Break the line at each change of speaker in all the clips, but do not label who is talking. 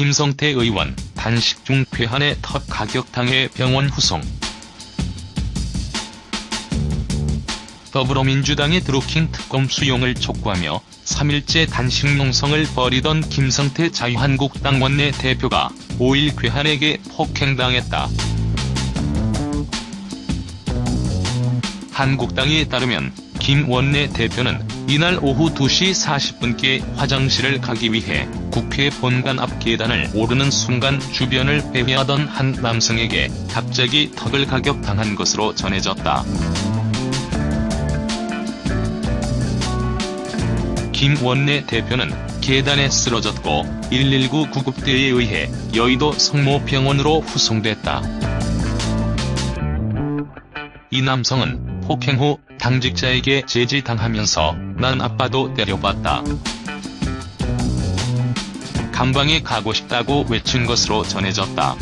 김성태 의원 단식 중 괴한의 턱 가격당해 병원 후송 더불어민주당의 드루킹 특검 수용을 촉구하며 3일째 단식 농성을 벌이던 김성태 자유한국당 원내 대표가 5일 괴한에게 폭행당했다. 한국당에 따르면 김 원내 대표는 이날 오후 2시 40분께 화장실을 가기 위해 국회 본관 앞 계단을 오르는 순간 주변을 배회하던 한 남성에게 갑자기 턱을 가격당한 것으로 전해졌다. 김 원내 대표는 계단에 쓰러졌고 119 구급대에 의해 여의도 성모병원으로 후송됐다. 이 남성은 폭행 후 당직자에게 제지당하면서 난 아빠도 때려봤다. 감방에 가고 싶다고 외친 것으로 전해졌다.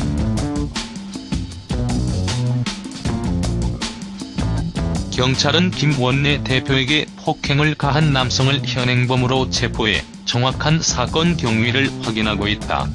경찰은 김 원내 대표에게 폭행을 가한 남성을 현행범으로 체포해 정확한 사건 경위를 확인하고 있다.